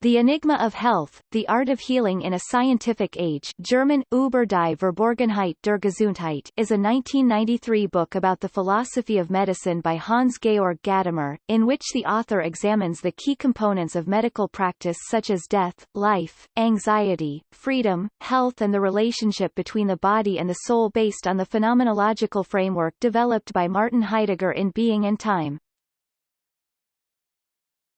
The Enigma of Health, The Art of Healing in a Scientific Age German, Über die Verborgenheit der Gesundheit is a 1993 book about the philosophy of medicine by Hans-Georg Gadamer, in which the author examines the key components of medical practice such as death, life, anxiety, freedom, health and the relationship between the body and the soul based on the phenomenological framework developed by Martin Heidegger in Being and Time.